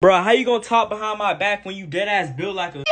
Bro, how you gonna talk behind my back when you dead ass build like a.